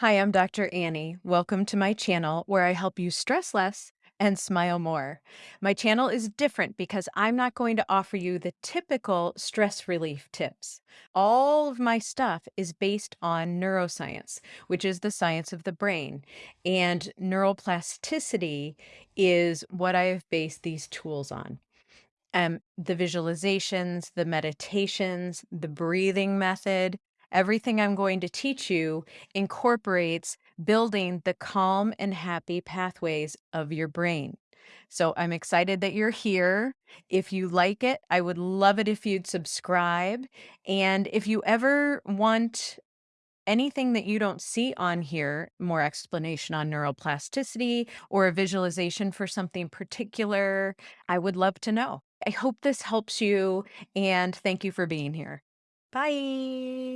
Hi, I'm Doctor Annie. Welcome to my channel where I help you stress less and smile more. My channel is different because I'm not going to offer you the typical stress relief tips. All of my stuff is based on neuroscience, which is the science of the brain, and neuroplasticity is what I have based these tools on. Um, the visualizations, the meditations, the breathing method, everything I'm going to teach you incorporates building the calm and happy pathways of your brain. So I'm excited that you're here. If you like it, I would love it if you'd subscribe. And if you ever want anything that you don't see on here, more explanation on neuroplasticity or a visualization for something particular, I would love to know. I hope this helps you and thank you for being here. Bye.